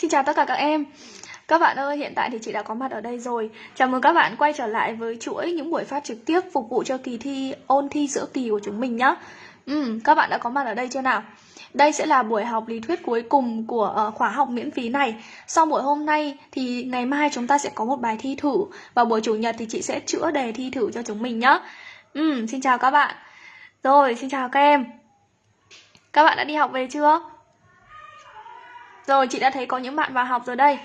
Xin chào tất cả các em. Các bạn ơi, hiện tại thì chị đã có mặt ở đây rồi. Chào mừng các bạn quay trở lại với chuỗi những buổi phát trực tiếp phục vụ cho kỳ thi ôn thi giữa kỳ của chúng mình nhé ừ, Các bạn đã có mặt ở đây chưa nào? Đây sẽ là buổi học lý thuyết cuối cùng của uh, khóa học miễn phí này. Sau buổi hôm nay thì ngày mai chúng ta sẽ có một bài thi thử Và buổi chủ nhật thì chị sẽ chữa đề thi thử cho chúng mình nhé ừ, Xin chào các bạn. Rồi, xin chào các em. Các bạn đã đi học về chưa? Rồi chị đã thấy có những bạn vào học rồi đây.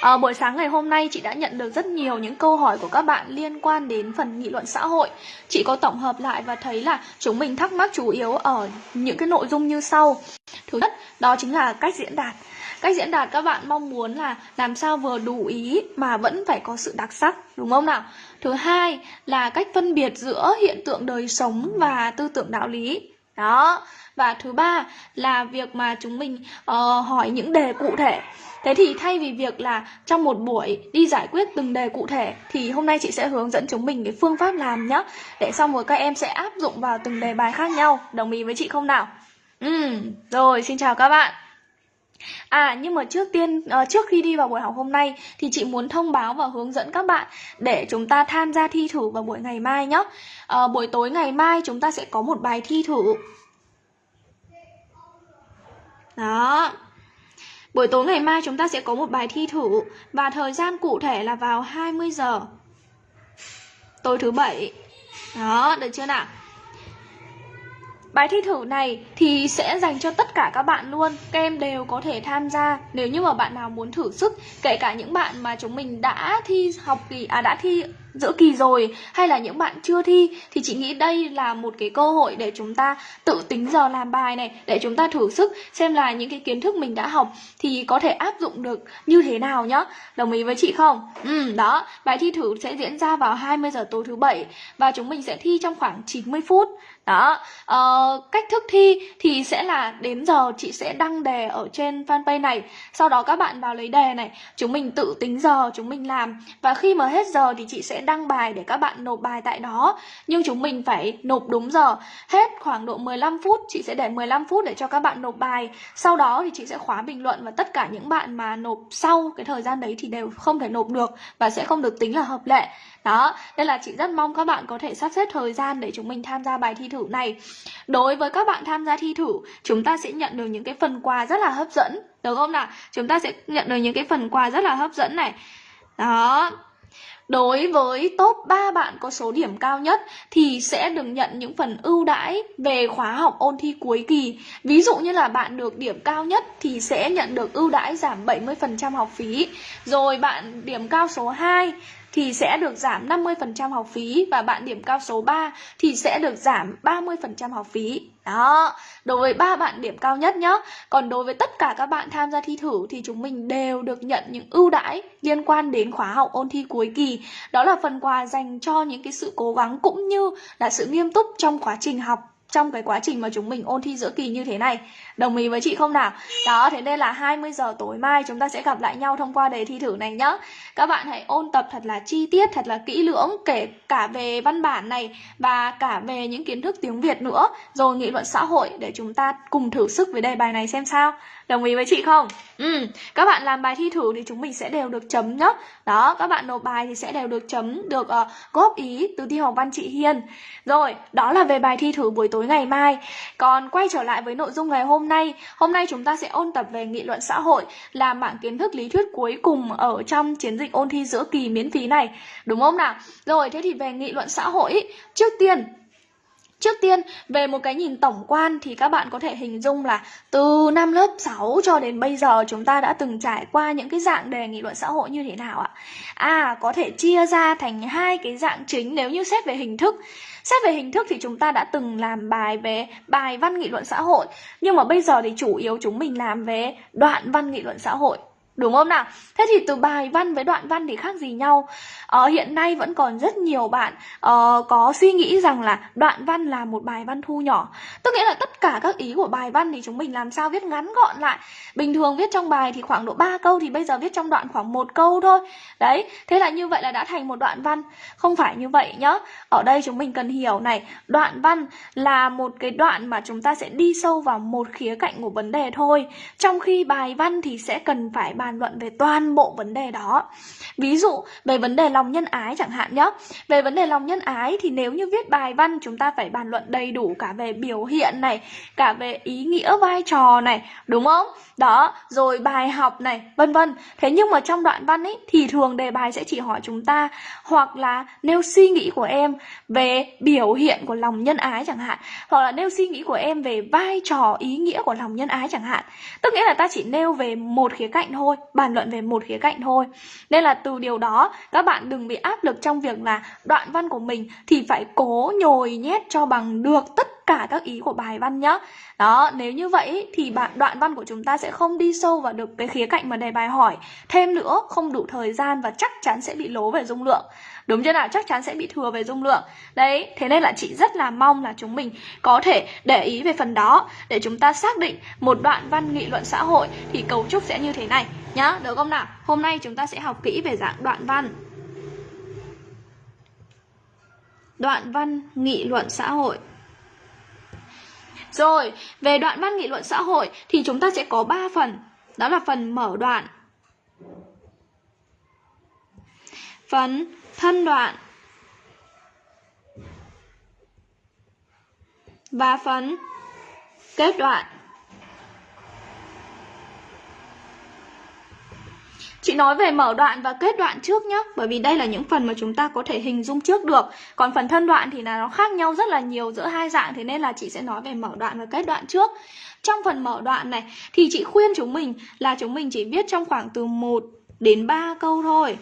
À, Buổi sáng ngày hôm nay chị đã nhận được rất nhiều những câu hỏi của các bạn liên quan đến phần nghị luận xã hội. Chị có tổng hợp lại và thấy là chúng mình thắc mắc chủ yếu ở những cái nội dung như sau. Thứ nhất đó chính là cách diễn đạt. Cách diễn đạt các bạn mong muốn là làm sao vừa đủ ý mà vẫn phải có sự đặc sắc đúng không nào? Thứ hai là cách phân biệt giữa hiện tượng đời sống và tư tưởng đạo lý đó. Và thứ ba là việc mà chúng mình uh, hỏi những đề cụ thể. Thế thì thay vì việc là trong một buổi đi giải quyết từng đề cụ thể thì hôm nay chị sẽ hướng dẫn chúng mình cái phương pháp làm nhá. Để xong rồi các em sẽ áp dụng vào từng đề bài khác nhau. Đồng ý với chị không nào? Ừ rồi xin chào các bạn. À nhưng mà trước tiên uh, trước khi đi vào buổi học hôm nay thì chị muốn thông báo và hướng dẫn các bạn để chúng ta tham gia thi thử vào buổi ngày mai nhé. Uh, ờ, buổi tối ngày mai chúng ta sẽ có một bài thi thử đó. Buổi tối ngày mai chúng ta sẽ có một bài thi thử và thời gian cụ thể là vào 20 giờ. Tối thứ bảy. Đó, được chưa nào? Bài thi thử này thì sẽ dành cho tất cả các bạn luôn. Các em đều có thể tham gia Nếu như mà bạn nào muốn thử sức. Kể cả những bạn mà chúng mình đã thi học kỳ À đã thi giữa kỳ rồi hay là những bạn chưa thi thì chị nghĩ đây là một cái cơ hội để chúng ta tự tính giờ làm bài này, để chúng ta thử sức, xem là những cái kiến thức mình đã học thì có thể áp dụng được như thế nào nhá. Đồng ý với chị không? Ừ đó. Bài thi thử sẽ diễn ra vào 20 giờ tối thứ bảy và chúng mình sẽ thi trong khoảng 90 phút đó uh, cách thức thi thì sẽ là đến giờ chị sẽ đăng đề ở trên fanpage này. Sau đó các bạn vào lấy đề này chúng mình tự tính giờ chúng mình làm. Và khi mà hết giờ thì chị sẽ đăng bài để các bạn nộp bài tại đó. Nhưng chúng mình phải nộp đúng giờ. Hết khoảng độ 15 phút chị sẽ để 15 phút để cho các bạn nộp bài. Sau đó thì chị sẽ khóa bình luận và tất cả những bạn mà nộp sau cái thời gian đấy thì đều không thể nộp được và sẽ không được tính là hợp lệ. Đó nên là chị rất mong các bạn có thể sắp xếp thời gian để chúng mình tham gia bài thi thử này đối với các bạn tham gia thi thử, chúng ta sẽ nhận được những cái phần quà rất là hấp dẫn được không nào chúng ta sẽ nhận được những cái phần quà rất là hấp dẫn này đó Đối với top 3 bạn có số điểm cao nhất thì sẽ được nhận những phần ưu đãi về khóa học ôn thi cuối kỳ. Ví dụ như là bạn được điểm cao nhất thì sẽ nhận được ưu đãi giảm 70% học phí. Rồi bạn điểm cao số 2 thì sẽ được giảm 50% học phí và bạn điểm cao số 3 thì sẽ được giảm 30% học phí. Đó, đối với ba bạn điểm cao nhất nhá. Còn đối với tất cả các bạn tham gia thi thử thì chúng mình đều được nhận những ưu đãi liên quan đến khóa học ôn thi cuối kỳ. Đó là phần quà dành cho những cái sự cố gắng cũng như là sự nghiêm túc trong quá trình học trong cái quá trình mà chúng mình ôn thi giữa kỳ như thế này Đồng ý với chị không nào? Đó, thế nên là 20 giờ tối mai chúng ta sẽ gặp lại nhau thông qua đề thi thử này nhá Các bạn hãy ôn tập thật là chi tiết, thật là kỹ lưỡng Kể cả về văn bản này và cả về những kiến thức tiếng Việt nữa Rồi nghị luận xã hội để chúng ta cùng thử sức với đề bài này xem sao Đồng ý với chị không? Ừ, các bạn làm bài thi thử thì chúng mình sẽ đều được chấm nhá Đó, các bạn nộp bài thì sẽ đều được chấm, được uh, góp ý từ thi học văn chị Hiền. Rồi, đó là về bài thi thử buổi tối ngày mai Còn quay trở lại với nội dung ngày hôm nay. Hôm nay chúng ta sẽ ôn tập về nghị luận xã hội Là mảng kiến thức lý thuyết cuối cùng ở trong chiến dịch ôn thi giữa kỳ miễn phí này. Đúng không nào? Rồi, thế thì về nghị luận xã hội Trước tiên Trước tiên, về một cái nhìn tổng quan thì các bạn có thể hình dung là từ năm lớp 6 cho đến bây giờ chúng ta đã từng trải qua những cái dạng đề nghị luận xã hội như thế nào ạ? À, có thể chia ra thành hai cái dạng chính nếu như xét về hình thức. Xét về hình thức thì chúng ta đã từng làm bài về bài văn nghị luận xã hội, nhưng mà bây giờ thì chủ yếu chúng mình làm về đoạn văn nghị luận xã hội. Đúng không nào? Thế thì từ bài văn với đoạn văn thì khác gì nhau? Ờ, hiện nay vẫn còn rất nhiều bạn uh, có suy nghĩ rằng là đoạn văn là một bài văn thu nhỏ. Tức nghĩa là tất cả các ý của bài văn thì chúng mình làm sao viết ngắn gọn lại. Bình thường viết trong bài thì khoảng độ 3 câu thì bây giờ viết trong đoạn khoảng một câu thôi. Đấy thế là như vậy là đã thành một đoạn văn. Không phải như vậy nhá. Ở đây chúng mình cần hiểu này đoạn văn là một cái đoạn mà chúng ta sẽ đi sâu vào một khía cạnh của vấn đề thôi. Trong khi bài văn thì sẽ cần phải bàn luận về toàn bộ vấn đề đó. Ví dụ, về vấn đề lòng nhân ái chẳng hạn nhé về vấn đề lòng nhân ái thì nếu như viết bài văn, chúng ta phải bàn luận đầy đủ cả về biểu hiện này, cả về ý nghĩa vai trò này, đúng không? Đó, rồi bài học này, vân vân. Thế nhưng mà trong đoạn văn ấy thì thường đề bài sẽ chỉ hỏi chúng ta, hoặc là nêu suy nghĩ của em về biểu hiện của lòng nhân ái chẳng hạn, hoặc là nêu suy nghĩ của em về vai trò, ý nghĩa của lòng nhân ái chẳng hạn. Tức nghĩa là ta chỉ nêu về một khía cạnh thôi bàn luận về một khía cạnh thôi. Nên là từ điều đó, các bạn đừng bị áp lực trong việc là đoạn văn của mình thì phải cố nhồi nhét cho bằng được tất cả các ý của bài văn nhá. Đó, nếu như vậy thì bạn, đoạn văn của chúng ta sẽ không đi sâu vào được cái khía cạnh mà đề bài hỏi. Thêm nữa, không đủ thời gian và chắc chắn sẽ bị lố về dung lượng. Đúng chưa nào? Chắc chắn sẽ bị thừa về dung lượng. Đấy, thế nên là chị rất là mong là chúng mình có thể để ý về phần đó. Để chúng ta xác định một đoạn văn nghị luận xã hội thì cấu trúc sẽ như thế này nhá. Được không nào? Hôm nay chúng ta sẽ học kỹ về dạng đoạn văn. Đoạn văn nghị luận xã hội rồi, về đoạn văn nghị luận xã hội thì chúng ta sẽ có 3 phần. Đó là phần mở đoạn, phần thân đoạn và phần kết đoạn. Chị nói về mở đoạn và kết đoạn trước nhé Bởi vì đây là những phần mà chúng ta có thể hình dung trước được. Còn phần thân đoạn thì là nó khác nhau rất là nhiều giữa hai dạng, Thế nên là chị sẽ nói về mở đoạn và kết đoạn trước. Trong phần mở đoạn này, thì chị khuyên chúng mình là chúng mình chỉ viết trong khoảng từ 1 đến 3 câu thôi.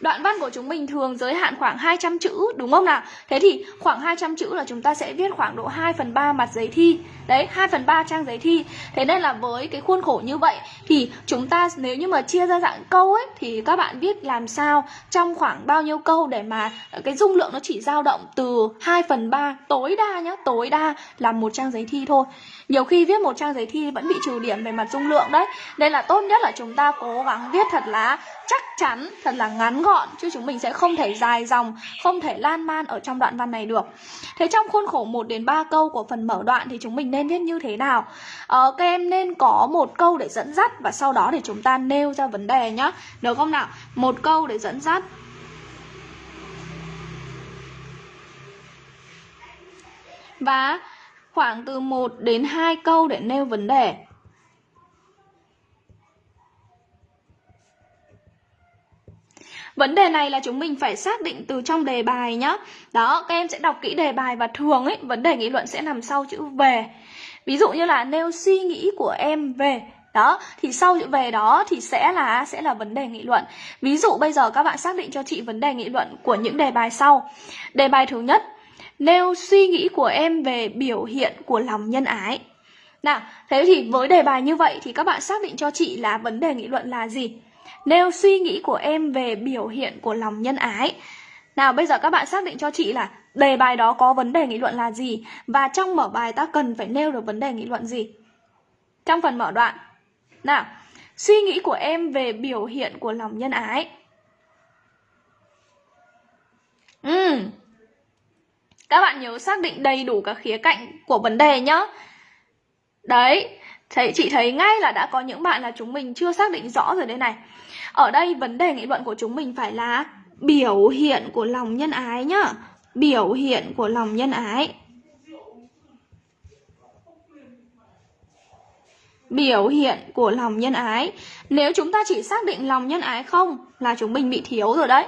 Đoạn văn của chúng mình thường giới hạn khoảng 200 chữ đúng không nào? Thế thì khoảng 200 chữ là chúng ta sẽ viết khoảng độ 2 phần 3 mặt giấy thi. Đấy, 2 phần 3 trang giấy thi. Thế nên là với cái khuôn khổ như vậy Thì chúng ta nếu như mà chia ra dạng câu ấy Thì các bạn viết làm sao trong khoảng bao nhiêu câu Để mà cái dung lượng nó chỉ dao động từ 2 phần 3 Tối đa nhá, tối đa là một trang giấy thi thôi nhiều khi viết một trang giấy thi vẫn bị trừ điểm về mặt dung lượng đấy Nên là tốt nhất là chúng ta cố gắng viết thật là chắc chắn, thật là ngắn gọn Chứ chúng mình sẽ không thể dài dòng, không thể lan man ở trong đoạn văn này được Thế trong khuôn khổ 1 đến 3 câu của phần mở đoạn thì chúng mình nên viết như thế nào? Ờ, các em nên có một câu để dẫn dắt và sau đó để chúng ta nêu ra vấn đề nhá Được không nào? Một câu để dẫn dắt Và khoảng từ 1 đến 2 câu để nêu vấn đề. Vấn đề này là chúng mình phải xác định từ trong đề bài nhá. Đó, các em sẽ đọc kỹ đề bài và thường ấy, vấn đề nghị luận sẽ nằm sau chữ về. Ví dụ như là nêu suy nghĩ của em về đó thì sau chữ về đó thì sẽ là sẽ là vấn đề nghị luận ví dụ bây giờ các bạn xác định cho chị vấn đề nghị luận của những đề bài sau đề bài thứ nhất nêu suy nghĩ của em về biểu hiện của lòng nhân ái. Nào, thế thì với đề bài như vậy thì các bạn xác định cho chị là vấn đề nghị luận là gì? Nêu suy nghĩ của em về biểu hiện của lòng nhân ái. Nào, bây giờ các bạn xác định cho chị là đề bài đó có vấn đề nghị luận là gì và trong mở bài ta cần phải nêu được vấn đề nghị luận gì? Trong phần mở đoạn. Nào, suy nghĩ của em về biểu hiện của lòng nhân ái. Ừm, các bạn nhớ xác định đầy đủ các khía cạnh của vấn đề nhá. Đấy, thấy chị thấy ngay là đã có những bạn là chúng mình chưa xác định rõ rồi đây này. Ở đây vấn đề nghị luận của chúng mình phải là biểu hiện của lòng nhân ái nhá. Biểu hiện của lòng nhân ái. Biểu hiện của lòng nhân ái Nếu chúng ta chỉ xác định lòng nhân ái không Là chúng mình bị thiếu rồi đấy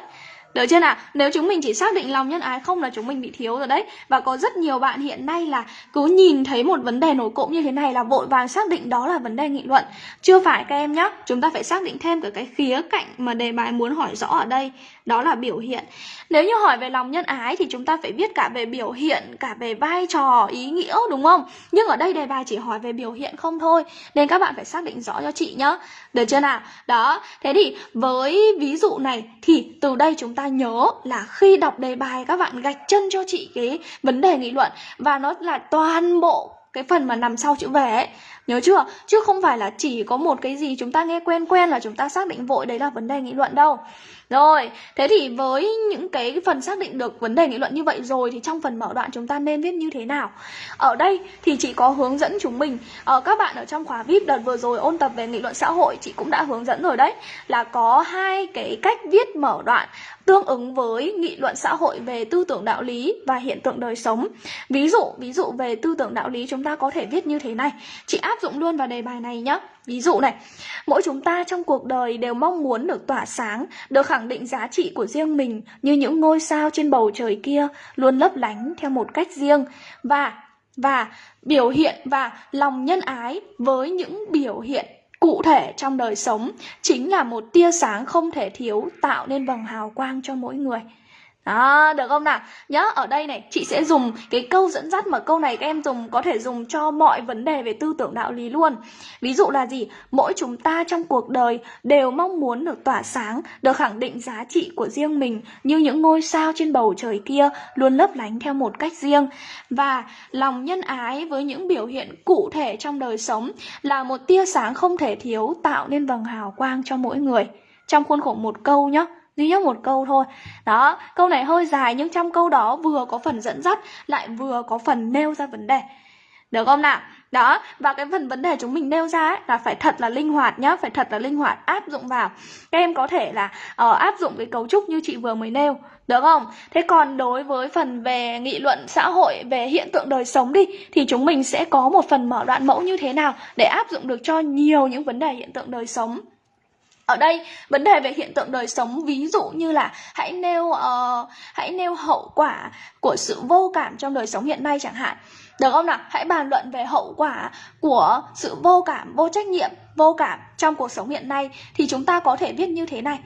được chưa nào? Nếu chúng mình chỉ xác định lòng nhân ái không là chúng mình bị thiếu rồi đấy. Và có rất nhiều bạn hiện nay là cứ nhìn thấy một vấn đề nổi cộng như thế này là vội vàng xác định đó là vấn đề nghị luận. Chưa phải các em nhé Chúng ta phải xác định thêm cả cái khía cạnh mà đề bài muốn hỏi rõ ở đây. Đó là biểu hiện Nếu như hỏi về lòng nhân ái thì chúng ta phải viết cả về biểu hiện, cả về vai trò, ý nghĩa đúng không? Nhưng ở đây đề bài chỉ hỏi về biểu hiện không thôi Nên các bạn phải xác định rõ cho chị nhá Được chưa nào? Đó, thế thì với ví dụ này thì từ đây chúng ta nhớ là khi đọc đề bài các bạn gạch chân cho chị cái vấn đề nghị luận và nó là toàn bộ cái phần mà nằm sau chữ về ấy Nhớ chưa? Chứ không phải là chỉ có một cái gì chúng ta nghe quen quen là chúng ta xác định vội đấy là vấn đề nghị luận đâu rồi, thế thì với những cái phần xác định được vấn đề nghị luận như vậy rồi thì trong phần mở đoạn chúng ta nên viết như thế nào? Ở đây thì chị có hướng dẫn chúng mình, ở các bạn ở trong khóa VIP đợt vừa rồi ôn tập về nghị luận xã hội chị cũng đã hướng dẫn rồi đấy, là có hai cái cách viết mở đoạn tương ứng với nghị luận xã hội về tư tưởng đạo lý và hiện tượng đời sống. Ví dụ, ví dụ về tư tưởng đạo lý chúng ta có thể viết như thế này. Chị áp dụng luôn vào đề bài này nhé. Ví dụ này, mỗi chúng ta trong cuộc đời đều mong muốn được tỏa sáng, được khẳng định giá trị của riêng mình như những ngôi sao trên bầu trời kia luôn lấp lánh theo một cách riêng và và biểu hiện và lòng nhân ái với những biểu hiện cụ thể trong đời sống chính là một tia sáng không thể thiếu tạo nên vầng hào quang cho mỗi người. Đó, được không nào? Nhớ ở đây này, chị sẽ dùng cái câu dẫn dắt mà câu này các em dùng có thể dùng cho mọi vấn đề về tư tưởng đạo lý luôn. Ví dụ là gì? Mỗi chúng ta trong cuộc đời đều mong muốn được tỏa sáng, được khẳng định giá trị của riêng mình như những ngôi sao trên bầu trời kia luôn lấp lánh theo một cách riêng. Và lòng nhân ái với những biểu hiện cụ thể trong đời sống là một tia sáng không thể thiếu tạo nên vầng hào quang cho mỗi người. Trong khuôn khổ một câu nhé duy nhất một câu thôi. Đó câu này hơi dài nhưng trong câu đó vừa có phần dẫn dắt lại vừa có phần nêu ra vấn đề. Được không nào? Đó và cái phần vấn đề chúng mình nêu ra ấy, là phải thật là linh hoạt nhá phải thật là linh hoạt áp dụng vào. Các em có thể là uh, áp dụng cái cấu trúc như chị vừa mới nêu. Được không? Thế còn đối với phần về nghị luận xã hội về hiện tượng đời sống đi thì chúng mình sẽ có một phần mở đoạn mẫu như thế nào để áp dụng được cho nhiều những vấn đề hiện tượng đời sống? Ở đây vấn đề về hiện tượng đời sống ví dụ như là hãy nêu uh, hãy nêu hậu quả của sự vô cảm trong đời sống hiện nay chẳng hạn. Được không nào? Hãy bàn luận về hậu quả của sự vô cảm vô trách nhiệm vô cảm trong cuộc sống hiện nay thì chúng ta có thể viết như thế này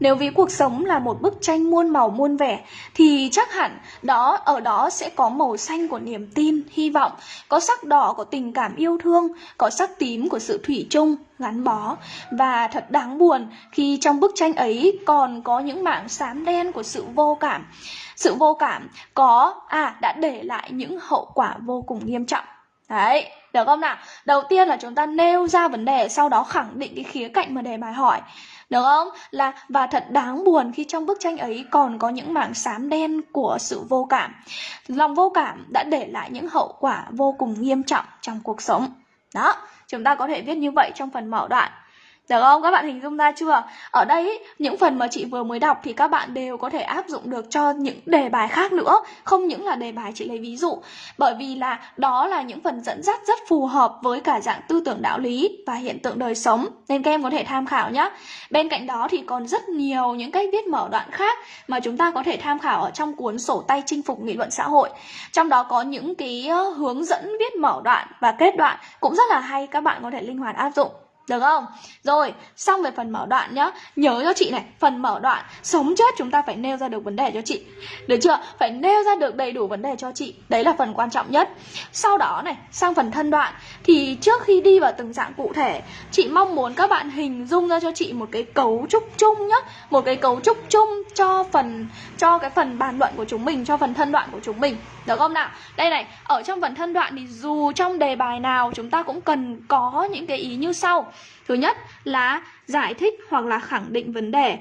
nếu ví cuộc sống là một bức tranh muôn màu muôn vẻ thì chắc hẳn đó ở đó sẽ có màu xanh của niềm tin, hy vọng, có sắc đỏ của tình cảm yêu thương, có sắc tím của sự thủy chung, gắn bó và thật đáng buồn khi trong bức tranh ấy còn có những mảng xám đen của sự vô cảm. Sự vô cảm có à đã để lại những hậu quả vô cùng nghiêm trọng. Đấy, được không nào? Đầu tiên là chúng ta nêu ra vấn đề, sau đó khẳng định cái khía cạnh mà đề bài hỏi. Được không? Là và thật đáng buồn khi trong bức tranh ấy còn có những mảng xám đen của sự vô cảm. Lòng vô cảm đã để lại những hậu quả vô cùng nghiêm trọng trong cuộc sống. Đó, chúng ta có thể viết như vậy trong phần mở đoạn. Được không? Các bạn hình dung ra chưa? Ở đây những phần mà chị vừa mới đọc thì các bạn đều có thể áp dụng được cho những đề bài khác nữa. Không những là đề bài chị lấy ví dụ. Bởi vì là đó là những phần dẫn dắt rất phù hợp với cả dạng tư tưởng đạo lý và hiện tượng đời sống. Nên các em có thể tham khảo nhé Bên cạnh đó thì còn rất nhiều những cách viết mở đoạn khác Mà chúng ta có thể tham khảo ở trong cuốn sổ tay chinh phục nghị luận xã hội. Trong đó có những cái ờ, hướng dẫn viết mở đoạn và kết đoạn Cũng rất là hay, các bạn có thể linh hoạt áp dụng được không? Rồi, xong về phần mở đoạn nhá. Nhớ cho chị này, phần mở đoạn Sống chết chúng ta phải nêu ra được vấn đề cho chị. Được chưa? Phải nêu ra được đầy đủ vấn đề cho chị. Đấy là phần quan trọng nhất. Sau đó này, sang phần thân đoạn. Thì trước khi đi vào từng dạng cụ thể Chị mong muốn các bạn hình dung ra cho chị Một cái cấu trúc chung nhá. Một cái cấu trúc chung cho phần Cho cái phần bàn luận của chúng mình Cho phần thân đoạn của chúng mình. Được không nào? Đây này, ở trong phần thân đoạn thì dù trong đề bài nào Chúng ta cũng cần có những cái ý như sau. Thứ nhất là giải thích hoặc là khẳng định vấn đề.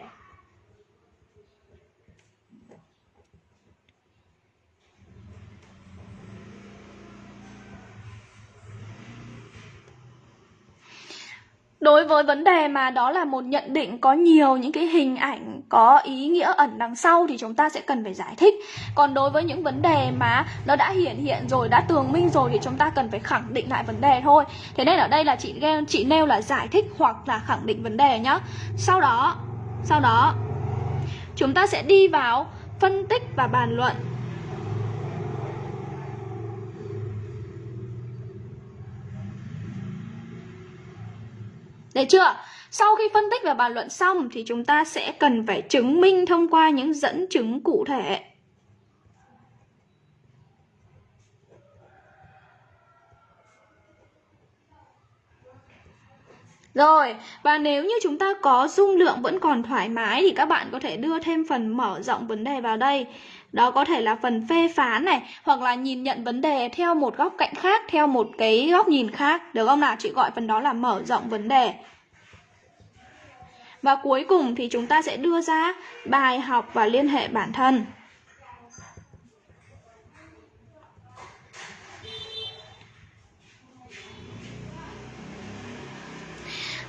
Đối với vấn đề mà đó là một nhận định có nhiều những cái hình ảnh có ý nghĩa ẩn đằng sau thì chúng ta sẽ cần phải giải thích. Còn đối với những vấn đề mà nó đã hiển hiện rồi, đã tường minh rồi thì chúng ta cần phải khẳng định lại vấn đề thôi. Thế nên ở đây là chị chị nêu là giải thích hoặc là khẳng định vấn đề nhá. Sau đó, sau đó chúng ta sẽ đi vào phân tích và bàn luận Được chưa? Sau khi phân tích và bàn luận xong thì chúng ta sẽ cần phải chứng minh thông qua những dẫn chứng cụ thể. Rồi, và nếu như chúng ta có dung lượng vẫn còn thoải mái thì các bạn có thể đưa thêm phần mở rộng vấn đề vào đây. Đó có thể là phần phê phán này hoặc là nhìn nhận vấn đề theo một góc cạnh khác, theo một cái góc nhìn khác. Được không nào? Chị gọi phần đó là mở rộng vấn đề. Và cuối cùng thì chúng ta sẽ đưa ra bài học và liên hệ bản thân.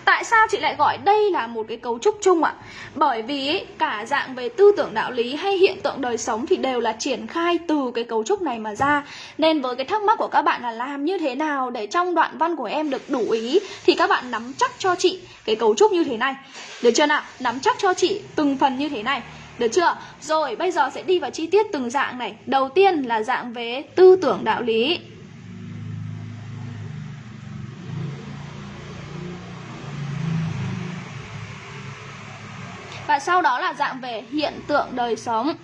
Tại sao chị lại gọi đây là một cái cấu trúc chung ạ? Bởi vì cả dạng về tư tưởng đạo lý hay hiện tượng đời sống thì đều là triển khai từ cái cấu trúc này mà ra. Nên với cái thắc mắc của các bạn là làm như thế nào để trong đoạn văn của em được đủ ý, thì các bạn nắm chắc cho chị cái cấu trúc như thế này. Được chưa nào? Nắm chắc cho chị từng phần như thế này. Được chưa? Rồi, bây giờ sẽ đi vào chi tiết từng dạng này. Đầu tiên là dạng về tư tưởng đạo lý. Và sau đó là dạng về hiện tượng đời sống.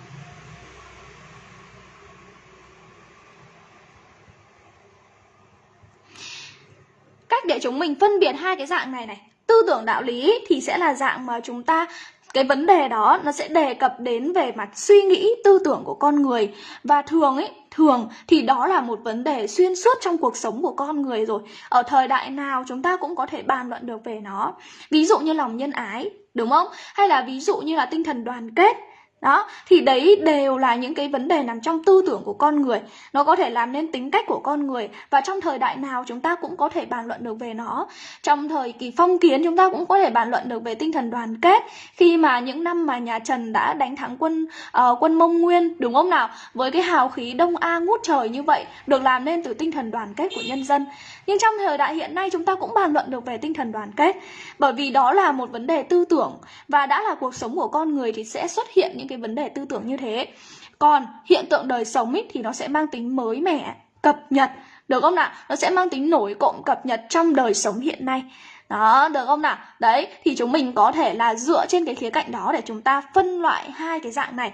Cách để chúng mình phân biệt hai cái dạng này này, Tư tưởng đạo lý thì sẽ là dạng mà chúng ta, cái vấn đề đó nó sẽ đề cập đến về mặt suy nghĩ, tư tưởng của con người. Và thường ấy, thường thì đó là một vấn đề xuyên suốt trong cuộc sống của con người rồi. Ở thời đại nào chúng ta cũng có thể bàn luận được về nó. Ví dụ như lòng nhân ái đúng không? Hay là ví dụ như là tinh thần đoàn kết đó thì đấy đều là những cái vấn đề nằm trong tư tưởng của con người. Nó có thể làm nên tính cách của con người và trong thời đại nào chúng ta cũng có thể bàn luận được về nó. Trong thời kỳ phong kiến chúng ta cũng có thể bàn luận được về tinh thần đoàn kết. Khi mà những năm mà nhà Trần đã đánh thắng quân uh, quân Mông Nguyên đúng không nào? Với cái hào khí đông a ngút trời như vậy được làm nên từ tinh thần đoàn kết của nhân dân. Nhưng trong thời đại hiện nay chúng ta cũng bàn luận được về tinh thần đoàn kết. Bởi vì đó là một vấn đề tư tưởng và đã là cuộc sống của con người thì sẽ xuất hiện những cái vấn đề tư tưởng như thế còn hiện tượng đời sống ý, thì nó sẽ mang tính mới mẻ cập nhật được không nào nó sẽ mang tính nổi cộng cập nhật trong đời sống hiện nay đó, được không nào? Đấy, thì chúng mình có thể là dựa trên cái khía cạnh đó để chúng ta phân loại hai cái dạng này.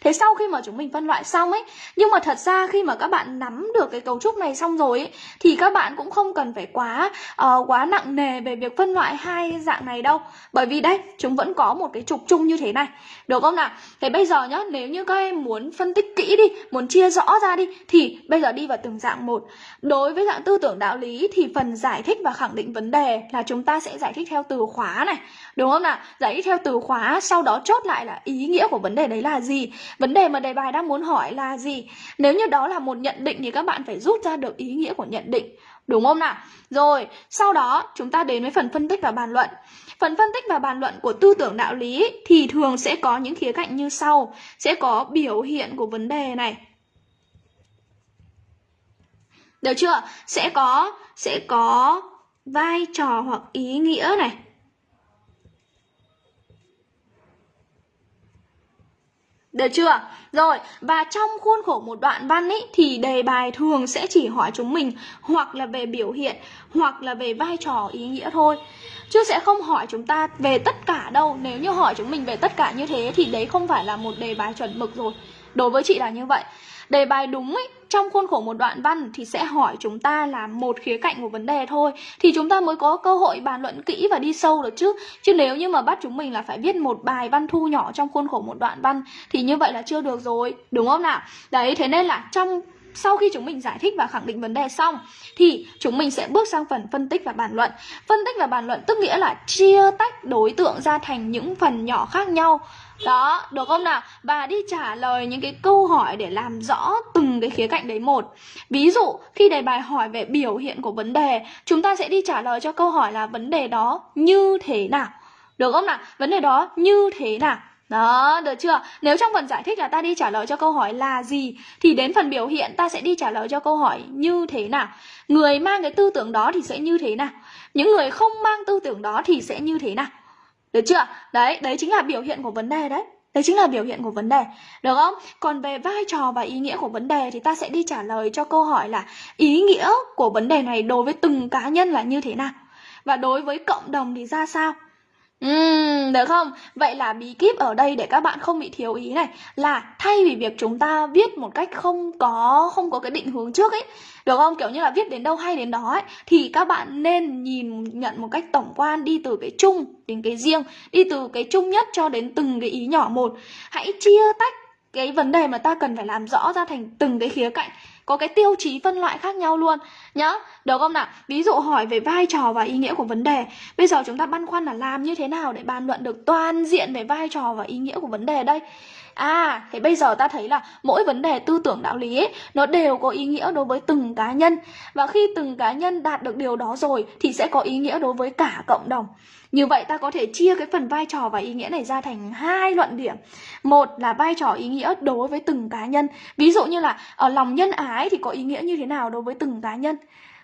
Thế sau khi mà chúng mình phân loại xong ấy, nhưng mà thật ra khi mà các bạn nắm được cái cấu trúc này xong rồi ấy, thì các bạn cũng không cần phải quá uh, quá nặng nề về việc phân loại hai dạng này đâu. Bởi vì đây, chúng vẫn có một cái trục chung như thế này. Được không nào? Thế bây giờ nhá, nếu như các em muốn phân tích kỹ đi, muốn chia rõ ra đi thì bây giờ đi vào từng dạng một. Đối với dạng tư tưởng đạo lý thì phần giải thích và khẳng định vấn đề là chúng ta sẽ giải thích theo từ khóa này. Đúng không nào? Giải thích theo từ khóa sau đó chốt lại là ý nghĩa của vấn đề đấy là gì. Vấn đề mà đề bài đang muốn hỏi là gì. Nếu như đó là một nhận định thì các bạn phải rút ra được ý nghĩa của nhận định. Đúng không nào? Rồi sau đó chúng ta đến với phần phân tích và bàn luận phần phân tích và bàn luận của tư tưởng đạo lý thì thường sẽ có những khía cạnh như sau. Sẽ có biểu hiện của vấn đề này. Được chưa? Sẽ có sẽ có vai trò hoặc ý nghĩa này. Được chưa? Rồi, và trong khuôn khổ một đoạn văn ấy thì đề bài thường sẽ chỉ hỏi chúng mình hoặc là về biểu hiện hoặc là về vai trò ý nghĩa thôi. Chứ sẽ không hỏi chúng ta về tất cả đâu. Nếu như hỏi chúng mình về tất cả như thế thì đấy không phải là một đề bài chuẩn mực rồi. Đối với chị là như vậy. Đề bài đúng ấy, trong khuôn khổ một đoạn văn thì sẽ hỏi chúng ta là một khía cạnh của vấn đề thôi. Thì chúng ta mới có cơ hội bàn luận kỹ và đi sâu được chứ. Chứ nếu như mà bắt chúng mình là phải viết một bài văn thu nhỏ trong khuôn khổ một đoạn văn thì như vậy là chưa được rồi, đúng không nào? Đấy, thế nên là trong, sau khi chúng mình giải thích và khẳng định vấn đề xong thì chúng mình sẽ bước sang phần phân tích và bàn luận. Phân tích và bàn luận tức nghĩa là chia tách đối tượng ra thành những phần nhỏ khác nhau đó, được không nào? Và đi trả lời những cái câu hỏi để làm rõ từng cái khía cạnh đấy một. Ví dụ, khi đề bài hỏi về biểu hiện của vấn đề, chúng ta sẽ đi trả lời cho câu hỏi là vấn đề đó như thế nào. Được không nào? Vấn đề đó như thế nào? Đó, được chưa? Nếu trong phần giải thích là ta đi trả lời cho câu hỏi là gì Thì đến phần biểu hiện ta sẽ đi trả lời cho câu hỏi như thế nào Người mang cái tư tưởng đó thì sẽ như thế nào Những người không mang tư tưởng đó thì sẽ như thế nào được chưa? Đấy, đấy chính là biểu hiện của vấn đề đấy. Đấy chính là biểu hiện của vấn đề, được không? Còn về vai trò và ý nghĩa của vấn đề thì ta sẽ đi trả lời cho câu hỏi là ý nghĩa của vấn đề này đối với từng cá nhân là như thế nào? Và đối với cộng đồng thì ra sao? Ừm, được không? Vậy là bí kíp ở đây để các bạn không bị thiếu ý này là thay vì việc chúng ta viết một cách không có không có cái định hướng trước ấy, được không? Kiểu như là viết đến đâu hay đến đó ấy thì các bạn nên nhìn nhận một cách tổng quan đi từ cái chung đến cái riêng, đi từ cái chung nhất cho đến từng cái ý nhỏ một. Hãy chia tách cái vấn đề mà ta cần phải làm rõ ra thành từng cái khía cạnh có cái tiêu chí phân loại khác nhau luôn. Nhá, được không nào? Ví dụ hỏi về vai trò và ý nghĩa của vấn đề. Bây giờ chúng ta băn khoăn là làm như thế nào để bàn luận được toàn diện về vai trò và ý nghĩa của vấn đề đây? À, thế bây giờ ta thấy là mỗi vấn đề tư tưởng đạo lý ấy, nó đều có ý nghĩa đối với từng cá nhân Và khi từng cá nhân đạt được điều đó rồi thì sẽ có ý nghĩa đối với cả cộng đồng như vậy ta có thể chia cái phần vai trò và ý nghĩa này ra thành hai luận điểm. Một là vai trò ý nghĩa đối với từng cá nhân. Ví dụ như là ở lòng nhân ái thì có ý nghĩa như thế nào đối với từng cá nhân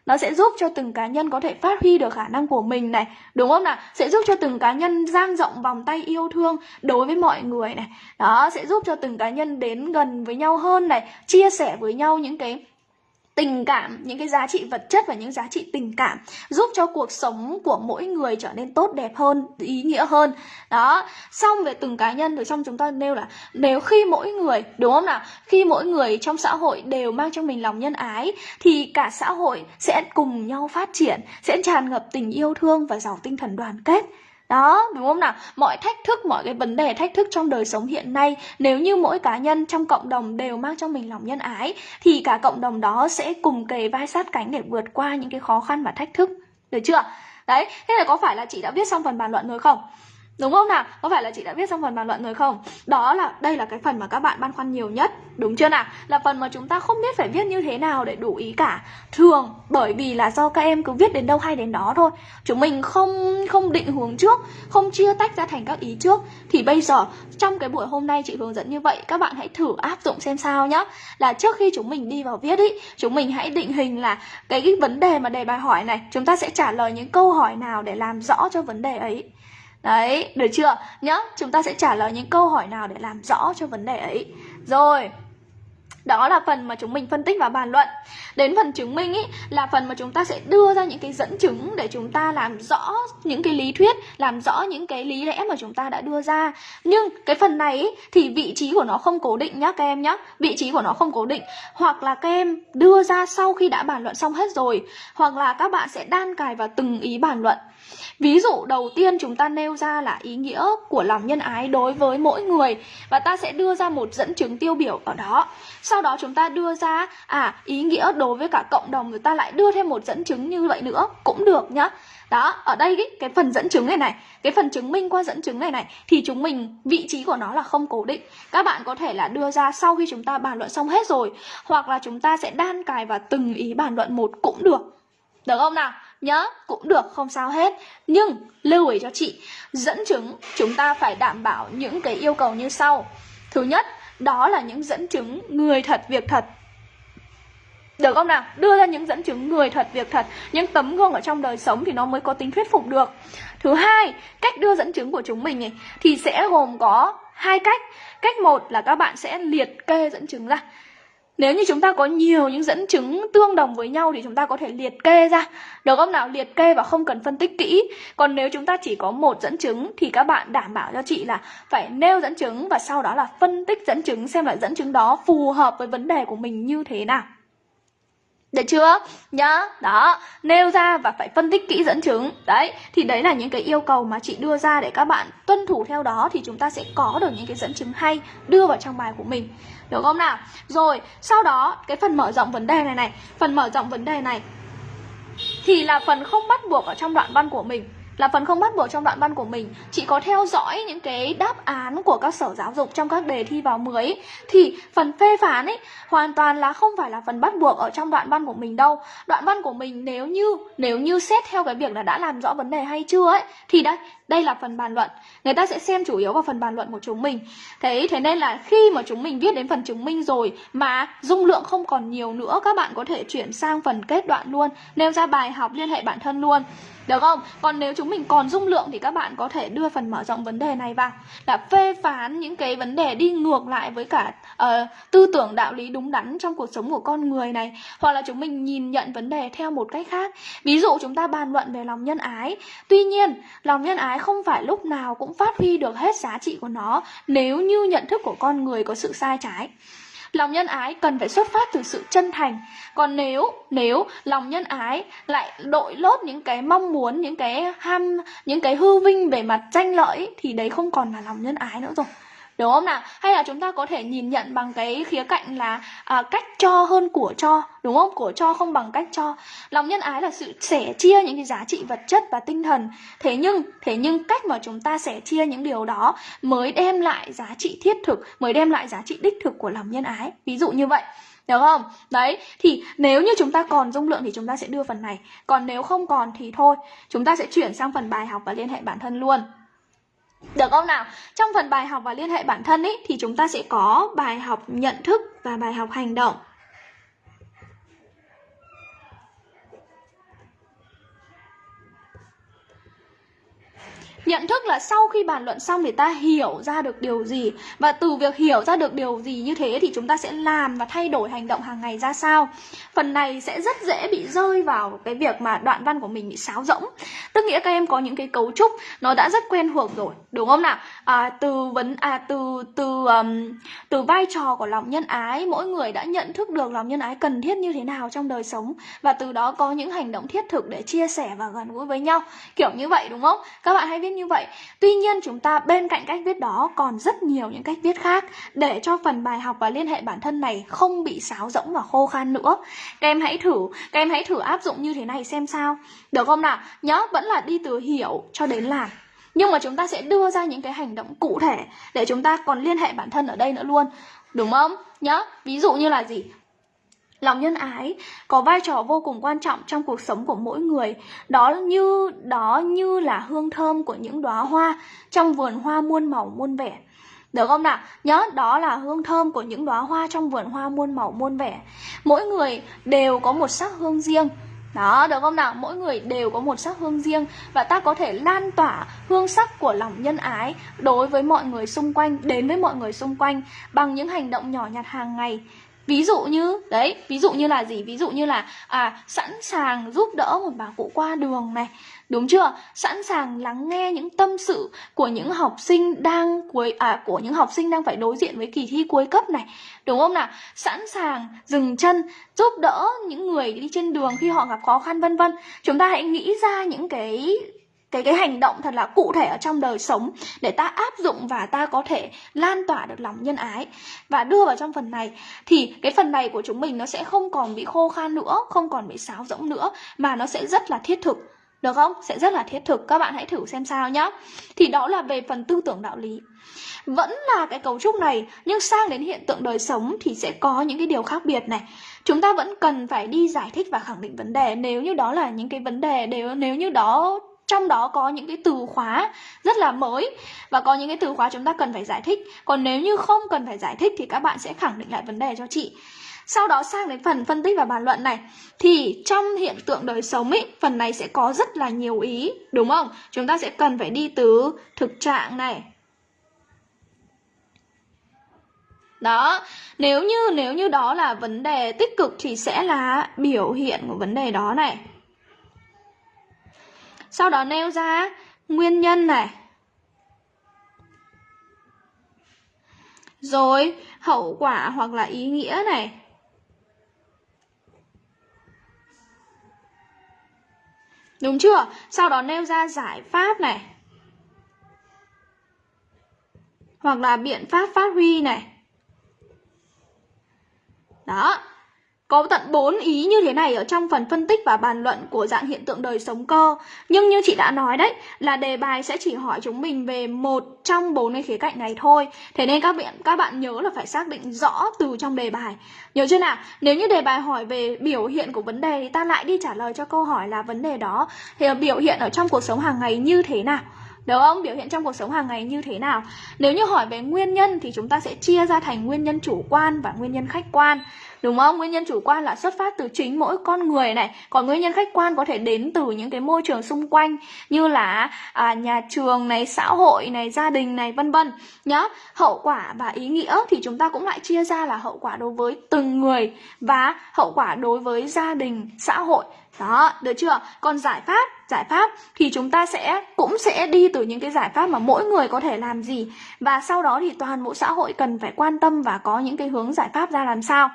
nó sẽ giúp cho từng cá nhân có thể phát huy được khả năng của mình này, đúng không nào? Sẽ giúp cho từng cá nhân dang rộng vòng tay yêu thương đối với mọi người này. Đó, sẽ giúp cho từng cá nhân đến gần với nhau hơn này, chia sẻ với nhau những cái tình cảm, những cái giá trị vật chất và những giá trị tình cảm giúp cho cuộc sống của mỗi người trở nên tốt đẹp hơn, ý nghĩa hơn. Đó, xong về từng cá nhân rồi trong chúng ta nêu là nếu khi mỗi người, đúng không nào? Khi mỗi người trong xã hội đều mang trong mình lòng nhân ái thì cả xã hội sẽ cùng nhau phát triển, sẽ tràn ngập tình yêu thương và giàu tinh thần đoàn kết đó, đúng không nào? Mọi thách thức, mọi cái vấn đề thách thức trong đời sống hiện nay Nếu như mỗi cá nhân trong cộng đồng đều mang trong mình lòng nhân ái Thì cả cộng đồng đó sẽ cùng kề vai sát cánh để vượt qua những cái khó khăn và thách thức Được chưa? Đấy, thế là có phải là chị đã viết xong phần bàn luận rồi không? Đúng không nào? Có phải là chị đã viết xong phần bàn luận rồi không? Đó là đây là cái phần mà các bạn băn khoăn nhiều nhất Đúng chưa nào? Là phần mà chúng ta không biết phải viết như thế nào để đủ ý cả Thường bởi vì là do các em cứ viết đến đâu hay đến đó thôi Chúng mình không không định hướng trước Không chia tách ra thành các ý trước Thì bây giờ trong cái buổi hôm nay chị hướng dẫn như vậy Các bạn hãy thử áp dụng xem sao nhá Là trước khi chúng mình đi vào viết ý Chúng mình hãy định hình là cái, cái vấn đề mà đề bài hỏi này Chúng ta sẽ trả lời những câu hỏi nào để làm rõ cho vấn đề ấy Đấy, được chưa? Nhá, chúng ta sẽ trả lời những câu hỏi nào để làm rõ cho vấn đề ấy. Rồi đó là phần mà chúng mình phân tích và bàn luận. Đến phần chứng minh ý, là phần mà chúng ta sẽ đưa ra những cái dẫn chứng để chúng ta làm rõ những cái lý thuyết Làm rõ những cái lý lẽ mà chúng ta đã đưa ra. Nhưng cái phần này ý, thì vị trí của nó không cố định nhá các em nhá. Vị trí của nó không cố định. Hoặc là các em đưa ra sau khi đã bàn luận xong hết rồi. Hoặc là các bạn sẽ đan cài vào từng ý bàn luận. Ví dụ đầu tiên chúng ta nêu ra là ý nghĩa của lòng nhân ái đối với mỗi người Và ta sẽ đưa ra một dẫn chứng tiêu biểu ở đó. Sau đó chúng ta đưa ra à ý nghĩa đối với cả cộng đồng người ta lại đưa thêm một dẫn chứng như vậy nữa Cũng được nhá. Đó, ở đây ý, cái phần dẫn chứng này này Cái phần chứng minh qua dẫn chứng này này Thì chúng mình, vị trí của nó là không cố định. Các bạn có thể là đưa ra sau khi chúng ta bàn luận xong hết rồi Hoặc là chúng ta sẽ đan cài vào từng ý bàn luận một cũng được. Được không nào? Nhớ cũng được không sao hết. Nhưng lưu ý cho chị dẫn chứng chúng ta phải đảm bảo những cái yêu cầu như sau. Thứ nhất đó là những dẫn chứng người thật việc thật. Được không nào? Đưa ra những dẫn chứng người thật việc thật. Những tấm gương ở trong đời sống thì nó mới có tính thuyết phục được. Thứ hai, cách đưa dẫn chứng của chúng mình ấy, thì sẽ gồm có hai cách. Cách một là các bạn sẽ liệt kê dẫn chứng ra nếu như chúng ta có nhiều những dẫn chứng tương đồng với nhau thì chúng ta có thể liệt kê ra. Được không nào? Liệt kê và không cần phân tích kỹ. Còn nếu chúng ta chỉ có một dẫn chứng thì các bạn đảm bảo cho chị là phải nêu dẫn chứng và sau đó là phân tích dẫn chứng xem là dẫn chứng đó phù hợp với vấn đề của mình như thế nào. Được chưa? Nhá, đó, nêu ra và phải phân tích kỹ dẫn chứng Đấy, thì đấy là những cái yêu cầu mà chị đưa ra để các bạn tuân thủ theo đó Thì chúng ta sẽ có được những cái dẫn chứng hay đưa vào trong bài của mình được không nào? Rồi, sau đó cái phần mở rộng vấn đề này này Phần mở rộng vấn đề này Thì là phần không bắt buộc ở trong đoạn văn của mình. Là phần không bắt buộc trong đoạn văn của mình Chị có theo dõi những cái đáp án của các sở giáo dục trong các đề thi vào 10 ấy, Thì phần phê phán ấy hoàn toàn là không phải là phần bắt buộc ở trong đoạn văn của mình đâu. Đoạn văn của mình nếu như nếu như xét theo cái việc là đã làm rõ vấn đề hay chưa ấy Thì đây, đây là phần bàn luận. Người ta sẽ xem chủ yếu vào phần bàn luận của chúng mình. Thế thế nên là khi mà chúng mình viết đến phần chứng minh rồi Mà dung lượng không còn nhiều nữa Các bạn có thể chuyển sang phần kết đoạn luôn Nêu ra bài học liên hệ bản thân luôn. Được không? Còn nếu chúng mình còn dung lượng thì các bạn có thể đưa phần mở rộng vấn đề này vào. Là phê phán những cái vấn đề đi ngược lại với cả uh, tư tưởng đạo lý đúng đắn trong cuộc sống của con người này. Hoặc là chúng mình nhìn nhận vấn đề theo một cách khác. Ví dụ chúng ta bàn luận về lòng nhân ái. Tuy nhiên, lòng nhân ái cái không phải lúc nào cũng phát huy được hết giá trị của nó nếu như nhận thức của con người có sự sai trái. Lòng nhân ái cần phải xuất phát từ sự chân thành. Còn nếu nếu lòng nhân ái lại đội lốt những cái mong muốn, những cái ham, những cái hư vinh về mặt tranh lợi thì đấy không còn là lòng nhân ái nữa rồi đúng không nào? Hay là chúng ta có thể nhìn nhận bằng cái khía cạnh là à, cách cho hơn của cho đúng không? Của cho không bằng cách cho. Lòng nhân ái là sự sẻ chia những cái giá trị vật chất và tinh thần. Thế nhưng thế nhưng cách mà chúng ta sẻ chia những điều đó mới đem lại giá trị thiết thực mới đem lại giá trị đích thực của lòng nhân ái. Ví dụ như vậy được không? Đấy, thì nếu như chúng ta còn dung lượng thì chúng ta sẽ đưa phần này. Còn nếu không còn thì thôi Chúng ta sẽ chuyển sang phần bài học và liên hệ bản thân luôn được không nào? Trong phần bài học và liên hệ bản thân ấy thì chúng ta sẽ có bài học nhận thức và bài học hành động. Nhận thức là sau khi bàn luận xong thì ta hiểu ra được điều gì Và từ việc hiểu ra được điều gì như thế thì chúng ta sẽ làm và thay đổi hành động hàng ngày ra sao. Phần này sẽ rất dễ bị rơi vào cái việc mà đoạn văn của mình bị sáo rỗng. Tức nghĩa các em có những cái cấu trúc nó đã rất quen thuộc rồi Đúng không nào? À, từ vấn à từ từ um, từ vai trò của lòng nhân ái mỗi người đã nhận thức được lòng nhân ái cần thiết như thế nào trong đời sống và từ đó có những hành động thiết thực để chia sẻ và gần gũi với nhau. Kiểu như vậy đúng không? Các bạn hãy viết như vậy. Tuy nhiên, chúng ta bên cạnh cách viết đó còn rất nhiều những cách viết khác để cho phần bài học và liên hệ bản thân này không bị sáo rỗng và khô khan nữa. Các em hãy thử, các em hãy thử áp dụng như thế này xem sao. Được không nào? Nhớ, vẫn là đi từ hiểu cho đến làm. Nhưng mà chúng ta sẽ đưa ra những cái hành động cụ thể để chúng ta còn liên hệ bản thân ở đây nữa luôn. Đúng không? Nhớ, ví dụ như là gì? Lòng nhân ái có vai trò vô cùng quan trọng trong cuộc sống của mỗi người đó như đó như là hương thơm của những đóa hoa trong vườn hoa muôn màu muôn vẻ được không nào? Nhớ đó là hương thơm của những đóa hoa trong vườn hoa muôn màu muôn vẻ. Mỗi người đều có một sắc hương riêng đó, được không nào? Mỗi người đều có một sắc hương riêng và ta có thể lan tỏa hương sắc của lòng nhân ái đối với mọi người xung quanh, đến với mọi người xung quanh bằng những hành động nhỏ nhặt hàng ngày ví dụ như, đấy, ví dụ như là gì? Ví dụ như là à sẵn sàng giúp đỡ một bà cụ qua đường này, đúng chưa? Sẵn sàng lắng nghe những tâm sự của những học sinh đang cuối à của những học sinh đang phải đối diện với kỳ thi cuối cấp này, đúng không nào? Sẵn sàng dừng chân, giúp đỡ những người đi trên đường khi họ gặp khó khăn, vân vân. Chúng ta hãy nghĩ ra những cái cái cái hành động thật là cụ thể ở trong đời sống để ta áp dụng và ta có thể lan tỏa được lòng nhân ái. Và đưa vào trong phần này thì cái phần này của chúng mình nó sẽ không còn bị khô khan nữa, không còn bị sáo rỗng nữa, mà nó sẽ rất là thiết thực. Được không? Sẽ rất là thiết thực. Các bạn hãy thử xem sao nhé thì đó là về phần tư tưởng đạo lý. Vẫn là cái cấu trúc này, nhưng sang đến hiện tượng đời sống thì sẽ có những cái điều khác biệt này. Chúng ta vẫn cần phải đi giải thích và khẳng định vấn đề. Nếu như đó là những cái vấn đề, nếu nếu như đó trong đó có những cái từ khóa rất là mới và có những cái từ khóa chúng ta cần phải giải thích. Còn nếu như không cần phải giải thích thì các bạn sẽ khẳng định lại vấn đề cho chị. Sau đó sang đến phần phân tích và bàn luận này. Thì trong hiện tượng đời sống ấy, phần này sẽ có rất là nhiều ý, đúng không? Chúng ta sẽ cần phải đi từ thực trạng này. Đó, nếu như nếu như đó là vấn đề tích cực thì sẽ là biểu hiện của vấn đề đó này sau đó nêu ra nguyên nhân này. Rồi, hậu quả hoặc là ý nghĩa này. Đúng chưa? Sau đó nêu ra giải pháp này. Hoặc là biện pháp phát huy này. Đó có tận 4 ý như thế này ở trong phần phân tích và bàn luận của dạng hiện tượng đời sống cơ. Nhưng như chị đã nói đấy, là đề bài sẽ chỉ hỏi chúng mình về một trong bốn cái khía cạnh này thôi. Thế nên các bạn các bạn nhớ là phải xác định rõ từ trong đề bài. Nhớ chưa nào? Nếu như đề bài hỏi về biểu hiện của vấn đề thì ta lại đi trả lời cho câu hỏi là vấn đề đó thì biểu hiện ở trong cuộc sống hàng ngày như thế nào. Đúng không? Biểu hiện trong cuộc sống hàng ngày như thế nào? Nếu như hỏi về nguyên nhân thì chúng ta sẽ chia ra thành nguyên nhân chủ quan và nguyên nhân khách quan đúng không? Nguyên nhân chủ quan là xuất phát từ chính mỗi con người này. Còn nguyên nhân khách quan có thể đến từ những cái môi trường xung quanh như là à, nhà trường này xã hội này gia đình này vân vân. Nhá hậu quả và ý nghĩa thì chúng ta cũng lại chia ra là hậu quả đối với từng người và hậu quả đối với gia đình xã hội. Đó, được chưa? Còn giải pháp, giải pháp thì chúng ta sẽ cũng sẽ đi từ những cái giải pháp mà mỗi người có thể làm gì. Và sau đó thì toàn bộ xã hội cần phải quan tâm và có những cái hướng giải pháp ra làm sao.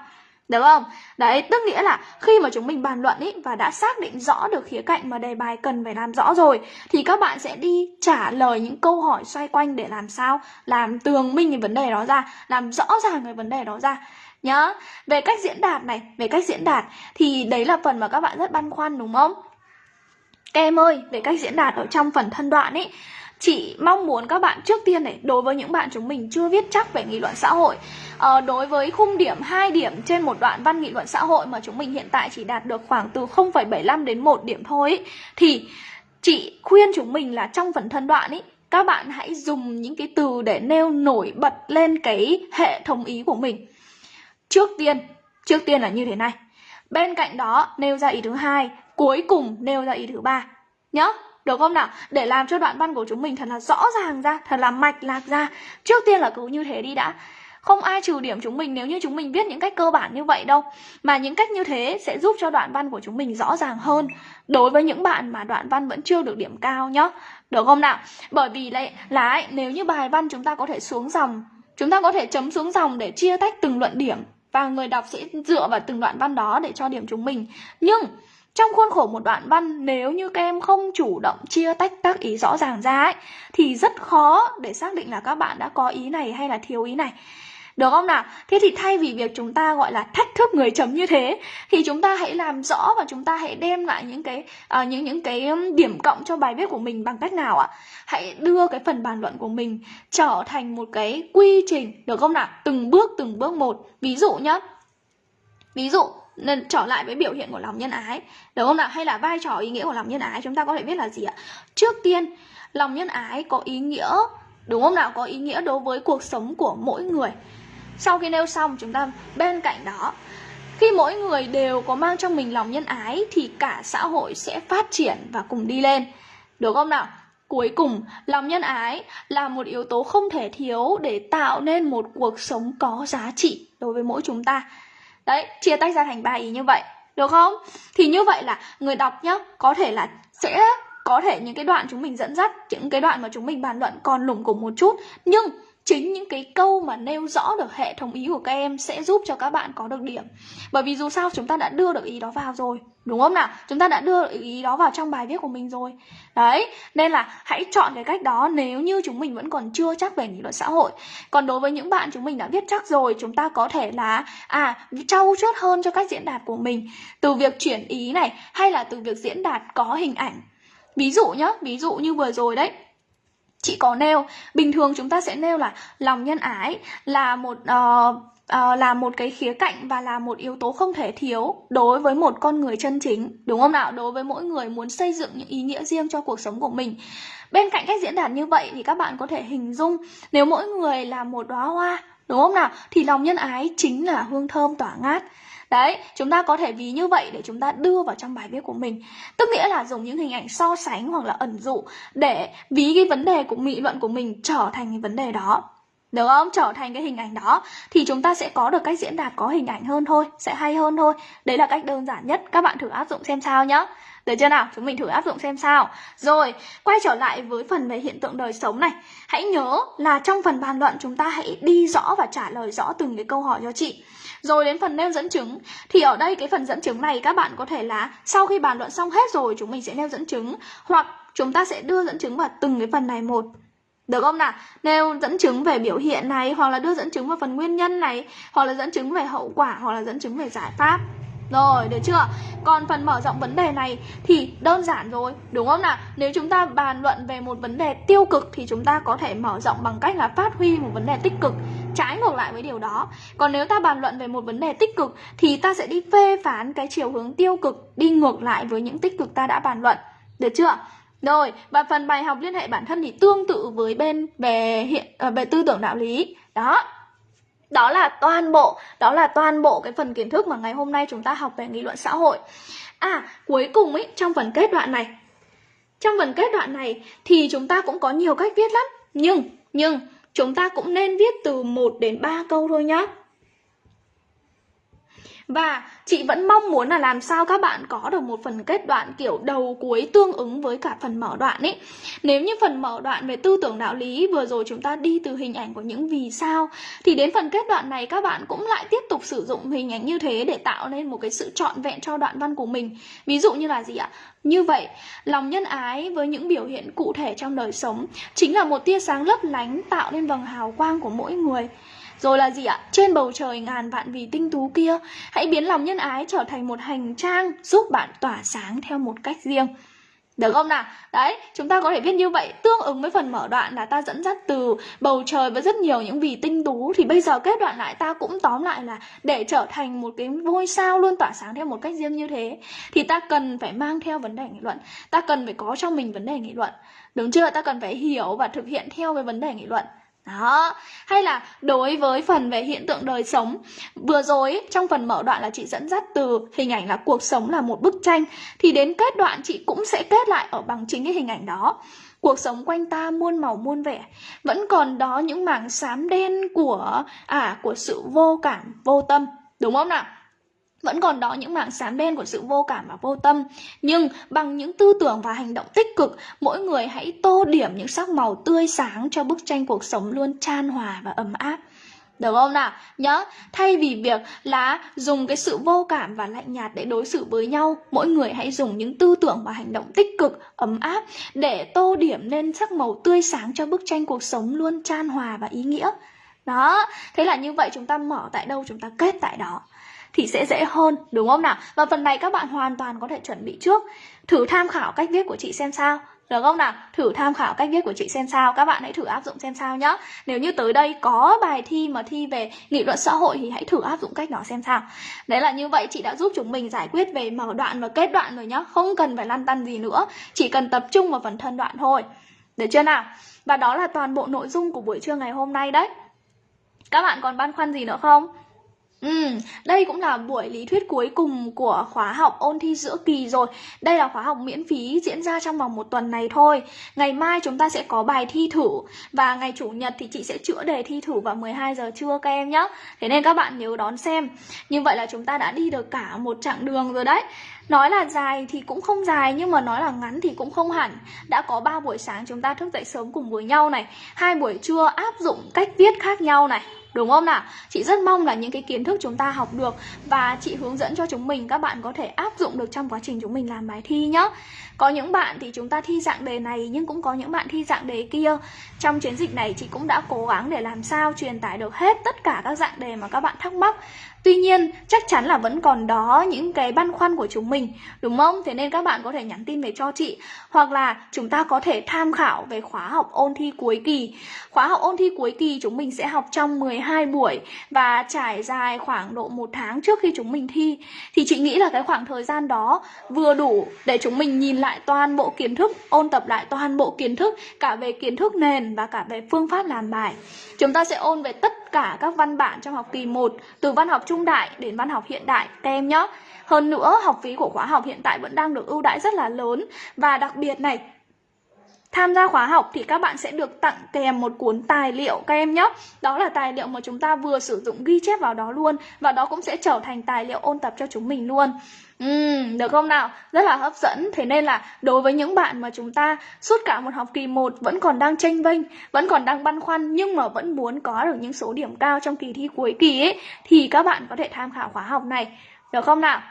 Được không? Đấy, tức nghĩa là khi mà chúng mình bàn luận ý và đã xác định rõ được khía cạnh mà đề bài cần phải làm rõ rồi thì các bạn sẽ đi trả lời những câu hỏi xoay quanh để làm sao? Làm tường minh cái vấn đề đó ra, làm rõ ràng cái vấn đề đó ra. Nhá về cách diễn đạt này về cách diễn đạt thì đấy là phần mà các bạn rất băn khoăn đúng không? Các em ơi về cách diễn đạt ở trong phần thân đoạn ấy chị mong muốn các bạn trước tiên này đối với những bạn chúng mình chưa viết chắc về nghị luận xã hội à, đối với khung điểm 2 điểm trên một đoạn văn nghị luận xã hội mà chúng mình hiện tại chỉ đạt được khoảng từ 0,75 đến 1 điểm thôi ý, thì chị khuyên chúng mình là trong phần thân đoạn ý các bạn hãy dùng những cái từ để nêu nổi bật lên cái hệ thống ý của mình Trước tiên, trước tiên là như thế này. Bên cạnh đó nêu ra ý thứ hai, cuối cùng nêu ra ý thứ ba. Nhá, được không nào? Để làm cho đoạn văn của chúng mình thật là rõ ràng ra, thật là mạch lạc ra. Trước tiên là cứ như thế đi đã. Không ai trừ điểm chúng mình nếu như chúng mình viết những cách cơ bản như vậy đâu Mà những cách như thế sẽ giúp cho đoạn văn của chúng mình rõ ràng hơn Đối với những bạn mà đoạn văn vẫn chưa được điểm cao nhá Được không nào? Bởi vì lại là ấy, nếu như bài văn chúng ta có thể xuống dòng Chúng ta có thể chấm xuống dòng để chia tách từng luận điểm và người đọc sẽ dựa vào từng đoạn văn đó để cho điểm chúng mình nhưng trong khuôn khổ một đoạn văn nếu như các em không chủ động chia tách các ý rõ ràng ra ấy, thì rất khó để xác định là các bạn đã có ý này hay là thiếu ý này được không nào? Thế thì thay vì việc chúng ta gọi là thách thức người chấm như thế thì chúng ta hãy làm rõ và chúng ta hãy đem lại những cái uh, những những cái điểm cộng cho bài viết của mình bằng cách nào ạ? Hãy đưa cái phần bàn luận của mình trở thành một cái quy trình được không nào? Từng bước từng bước một. Ví dụ nhá. Ví dụ nên trở lại với biểu hiện của lòng nhân ái Đúng không nào hay là vai trò ý nghĩa của lòng nhân ái chúng ta có thể biết là gì ạ trước tiên lòng nhân ái có ý nghĩa đúng không nào có ý nghĩa đối với cuộc sống của mỗi người sau khi nêu xong chúng ta bên cạnh đó khi mỗi người đều có mang trong mình lòng nhân ái thì cả xã hội sẽ phát triển và cùng đi lên. Được không nào? Cuối cùng, lòng nhân ái là một yếu tố không thể thiếu để tạo nên một cuộc sống có giá trị đối với mỗi chúng ta. Đấy, chia tách ra thành ba ý như vậy. Được không? Thì như vậy là người đọc nhá, có thể là sẽ có thể những cái đoạn chúng mình dẫn dắt, những cái đoạn mà chúng mình bàn luận còn lủng củng một chút, nhưng chính những cái câu mà nêu rõ được hệ thống ý của các em sẽ giúp cho các bạn có được điểm. Bởi vì dù sao chúng ta đã đưa được ý đó vào rồi, đúng không nào? Chúng ta đã đưa được ý đó vào trong bài viết của mình rồi. Đấy, nên là hãy chọn cái cách đó nếu như chúng mình vẫn còn chưa chắc về nghị luận xã hội. Còn đối với những bạn chúng mình đã viết chắc rồi, chúng ta có thể là à trau chuốt hơn cho cách diễn đạt của mình. Từ việc chuyển ý này hay là từ việc diễn đạt có hình ảnh. Ví dụ nhá, ví dụ như vừa rồi đấy chị có nêu. Bình thường chúng ta sẽ nêu là lòng nhân ái là một uh, uh, là một cái khía cạnh và là một yếu tố không thể thiếu đối với một con người chân chính đúng không nào? Đối với mỗi người muốn xây dựng những ý nghĩa riêng cho cuộc sống của mình. Bên cạnh cách diễn đạt như vậy thì các bạn có thể hình dung nếu mỗi người là một đóa hoa đúng không nào? Thì lòng nhân ái chính là hương thơm tỏa ngát. Đấy, chúng ta có thể ví như vậy để chúng ta đưa vào trong bài viết của mình. Tức nghĩa là dùng những hình ảnh so sánh hoặc là ẩn dụ Để ví cái vấn đề của nghị luận của mình trở thành cái vấn đề đó. Được không? Trở thành cái hình ảnh đó. Thì chúng ta sẽ có được cách diễn đạt có hình ảnh hơn thôi Sẽ hay hơn thôi. Đấy là cách đơn giản nhất. Các bạn thử áp dụng xem sao nhé. được chưa nào? Chúng mình thử áp dụng xem sao. Rồi, quay trở lại với phần về hiện tượng đời sống này. Hãy nhớ là trong phần bàn luận chúng ta hãy đi rõ và trả lời rõ từng cái câu hỏi cho chị rồi đến phần nêu dẫn chứng Thì ở đây cái phần dẫn chứng này các bạn có thể là Sau khi bàn luận xong hết rồi chúng mình sẽ nêu dẫn chứng Hoặc chúng ta sẽ đưa dẫn chứng vào từng cái phần này một được không nào? Nêu dẫn chứng về biểu hiện này Hoặc là đưa dẫn chứng vào phần nguyên nhân này Hoặc là dẫn chứng về hậu quả Hoặc là dẫn chứng về giải pháp rồi, được chưa? Còn phần mở rộng vấn đề này thì đơn giản rồi, đúng không nào? Nếu chúng ta bàn luận về một vấn đề tiêu cực thì chúng ta có thể mở rộng bằng cách là phát huy một vấn đề tích cực trái ngược lại với điều đó. Còn nếu ta bàn luận về một vấn đề tích cực thì ta sẽ đi phê phán cái chiều hướng tiêu cực đi ngược lại với những tích cực ta đã bàn luận. Được chưa? Rồi, và phần bài học liên hệ bản thân thì tương tự với bên về hiện à, về tư tưởng đạo lý. Đó. đó là toàn bộ đó là toàn bộ cái phần kiến thức mà ngày hôm nay chúng ta học về nghị luận xã hội à cuối cùng ấy trong phần kết đoạn này trong phần kết đoạn này thì chúng ta cũng có nhiều cách viết lắm nhưng nhưng chúng ta cũng nên viết từ 1 đến 3 câu thôi nhé và chị vẫn mong muốn là làm sao các bạn có được một phần kết đoạn kiểu đầu cuối tương ứng với cả phần mở đoạn ấy. Nếu như phần mở đoạn về tư tưởng đạo lý vừa rồi chúng ta đi từ hình ảnh của những vì sao thì đến phần kết đoạn này các bạn cũng lại tiếp tục sử dụng hình ảnh như thế để tạo nên một cái sự trọn vẹn cho đoạn văn của mình. Ví dụ như là gì ạ? Như vậy, lòng nhân ái với những biểu hiện cụ thể trong đời sống chính là một tia sáng lấp lánh tạo nên vầng hào quang của mỗi người. Rồi là gì ạ? Trên bầu trời ngàn vạn vì tinh tú kia, hãy biến lòng nhân ái trở thành một hành trang giúp bạn tỏa sáng theo một cách riêng. Được không nào? Đấy, chúng ta có thể viết như vậy Tương ứng với phần mở đoạn là ta dẫn dắt từ bầu trời và rất nhiều những vì tinh tú Thì bây giờ kết đoạn lại ta cũng tóm lại là Để trở thành một cái ngôi sao luôn tỏa sáng theo một cách riêng như thế Thì ta cần phải mang theo vấn đề nghị luận Ta cần phải có trong mình vấn đề nghị luận Đúng chưa? Ta cần phải hiểu và thực hiện theo cái vấn đề nghị luận đó, hay là đối với phần về hiện tượng đời sống Vừa rồi trong phần mở đoạn là chị dẫn dắt từ hình ảnh là cuộc sống là một bức tranh Thì đến kết đoạn chị cũng sẽ kết lại ở bằng chính cái hình ảnh đó. Cuộc sống quanh ta muôn màu muôn vẻ Vẫn còn đó những mảng xám đen của à của sự vô cảm, vô tâm. Đúng không nào? Vẫn còn đó những mảng xám đen của sự vô cảm và vô tâm Nhưng bằng những tư tưởng và hành động tích cực Mỗi người hãy tô điểm những sắc màu tươi sáng Cho bức tranh cuộc sống luôn chan hòa và ấm áp được không nào? Nhớ, thay vì việc là dùng cái sự vô cảm và lạnh nhạt để đối xử với nhau, mỗi người hãy dùng những tư tưởng và hành động tích cực, ấm áp để tô điểm nên sắc màu tươi sáng cho bức tranh cuộc sống luôn chan hòa và ý nghĩa. Đó, thế là như vậy chúng ta mở tại đâu chúng ta kết tại đó thì sẽ dễ hơn, đúng không nào? Và phần này các bạn hoàn toàn có thể chuẩn bị trước. Thử tham khảo cách viết của chị xem sao. Được không nào? Thử tham khảo cách viết của chị xem sao, Các bạn hãy thử áp dụng xem sao nhé Nếu như tới đây có bài thi mà thi về nghị luận xã hội Thì hãy thử áp dụng cách đó xem sao Đấy là như vậy, chị đã giúp chúng mình giải quyết về mở đoạn và kết đoạn rồi nhá Không cần phải lăn tăn gì nữa, Chỉ cần tập trung vào phần thân đoạn thôi Được chưa nào? Và đó là toàn bộ nội dung của buổi trưa ngày hôm nay đấy Các bạn còn băn khoăn gì nữa không? Ừ, đây cũng là buổi lý thuyết cuối cùng của khóa học ôn thi giữa kỳ rồi. Đây là khóa học miễn phí diễn ra trong vòng một tuần này thôi. Ngày mai chúng ta sẽ có bài thi thử Và ngày Chủ nhật thì chị sẽ chữa đề thi thử vào 12 giờ trưa các em nhé Thế nên các bạn nhớ đón xem. Như vậy là chúng ta đã đi được cả một chặng đường rồi đấy. Nói là dài thì cũng không dài nhưng mà nói là ngắn thì cũng không hẳn. Đã có 3 buổi sáng chúng ta thức dậy sớm cùng với nhau này, hai buổi trưa áp dụng cách viết khác nhau này, Đúng không nào? Chị rất mong là những cái kiến thức chúng ta học được và chị hướng dẫn cho chúng mình, các bạn có thể áp dụng được trong quá trình chúng mình làm bài thi nhé. Có những bạn thì chúng ta thi dạng đề này, nhưng cũng có những bạn thi dạng đề kia. Trong chiến dịch này, chị cũng đã cố gắng để làm sao truyền tải được hết tất cả các dạng đề mà các bạn thắc mắc Tuy nhiên, chắc chắn là vẫn còn đó những cái băn khoăn của chúng mình, đúng không? Thế nên các bạn có thể nhắn tin về cho chị hoặc là chúng ta có thể tham khảo về khóa học ôn thi cuối kỳ. Khóa học ôn thi cuối kỳ chúng mình sẽ học trong 12 buổi và trải dài khoảng độ một tháng trước khi chúng mình thi. Thì chị nghĩ là cái khoảng thời gian đó vừa đủ để chúng mình nhìn lại toàn bộ kiến thức, ôn tập lại toàn bộ kiến thức cả về kiến thức nền và cả về phương pháp làm bài. Chúng ta sẽ ôn về tất cả các văn bản trong học kỳ 1 từ văn học trung đại đến văn học hiện đại các em nhé. Hơn nữa, học phí của khóa học hiện tại vẫn đang được ưu đãi rất là lớn và đặc biệt này, Tham gia khóa học thì các bạn sẽ được tặng kèm một cuốn tài liệu các em nhé Đó là tài liệu mà chúng ta vừa sử dụng ghi chép vào đó luôn Và đó cũng sẽ trở thành tài liệu ôn tập cho chúng mình luôn Ừ, được không nào? Rất là hấp dẫn Thế nên là đối với những bạn mà chúng ta suốt cả một học kỳ 1 vẫn còn đang tranh vinh Vẫn còn đang băn khoăn Nhưng mà vẫn muốn có được những số điểm cao trong kỳ thi cuối kỳ ấy Thì các bạn có thể tham khảo khóa học này Được không nào?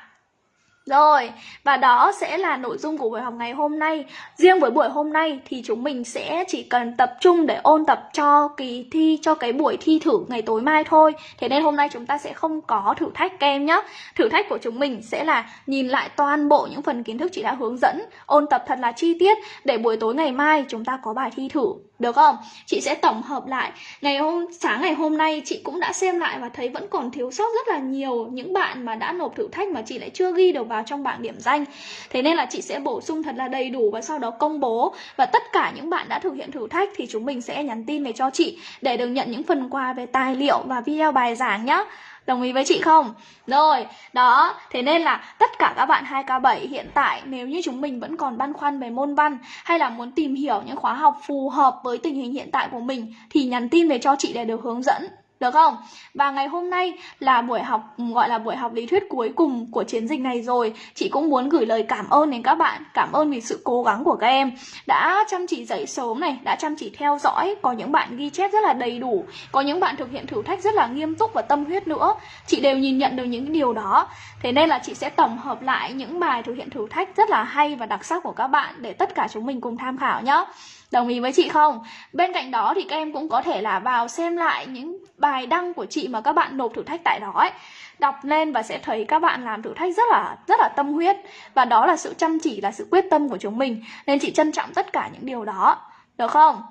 Rồi, và đó sẽ là nội dung của buổi học ngày hôm nay. Riêng với buổi hôm nay thì chúng mình sẽ chỉ cần tập trung để ôn tập cho kỳ thi, cho cái buổi thi thử ngày tối mai thôi. Thế nên hôm nay chúng ta sẽ không có thử thách các em nhé Thử thách của chúng mình sẽ là nhìn lại toàn bộ những phần kiến thức chị đã hướng dẫn Ôn tập thật là chi tiết để buổi tối ngày mai chúng ta có bài thi thử được không? Chị sẽ tổng hợp lại. Ngày hôm, sáng ngày hôm nay chị cũng đã xem lại và thấy vẫn còn thiếu sót rất là nhiều Những bạn mà đã nộp thử thách mà chị lại chưa ghi được vào trong bảng điểm danh. Thế nên là chị sẽ bổ sung thật là đầy đủ và sau đó công bố. Và tất cả những bạn đã thực hiện thử thách thì chúng mình sẽ nhắn tin về cho chị Để được nhận những phần quà về tài liệu và video bài giảng nhé Đồng ý với chị không? Rồi, đó, thế nên là tất cả các bạn 2K7 hiện tại nếu như chúng mình vẫn còn băn khoăn về môn văn hay là muốn tìm hiểu những khóa học phù hợp với tình hình hiện tại của mình thì nhắn tin về cho chị để được hướng dẫn được không? Và ngày hôm nay là buổi học gọi là buổi học lý thuyết cuối cùng của chiến dịch này rồi. Chị cũng muốn gửi lời cảm ơn đến các bạn, cảm ơn vì sự cố gắng của các em đã chăm chỉ dậy sớm này, đã chăm chỉ theo dõi, có những bạn ghi chép rất là đầy đủ, có những bạn thực hiện thử thách rất là nghiêm túc và tâm huyết nữa. Chị đều nhìn nhận được những điều đó. Thế nên là chị sẽ tổng hợp lại những bài thực hiện thử thách rất là hay và đặc sắc của các bạn để tất cả chúng mình cùng tham khảo nhé. Đồng ý với chị không? Bên cạnh đó thì các em cũng có thể là vào xem lại những bài đăng của chị mà các bạn nộp thử thách tại đó ấy. Đọc lên và sẽ thấy các bạn làm thử thách rất là rất là tâm huyết và đó là sự chăm chỉ là sự quyết tâm của chúng mình. Nên chị trân trọng tất cả những điều đó. Được không?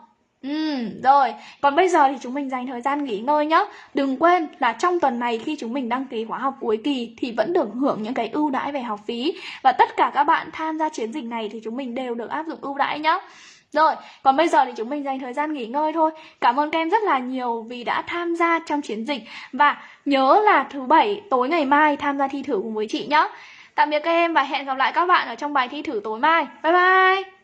Ừ, rồi, còn bây giờ thì chúng mình dành thời gian nghỉ ngơi nhé Đừng quên là trong tuần này khi chúng mình đăng ký khóa học cuối kỳ Thì vẫn được hưởng những cái ưu đãi về học phí Và tất cả các bạn tham gia chiến dịch này thì chúng mình đều được áp dụng ưu đãi nhé rồi, còn bây giờ thì chúng mình dành thời gian nghỉ ngơi thôi. Cảm ơn các em rất là nhiều vì đã tham gia trong chiến dịch và nhớ là thứ bảy tối ngày mai tham gia thi thử cùng với chị nhé. Tạm biệt các em và hẹn gặp lại các bạn ở trong bài thi thử tối mai. Bye bye.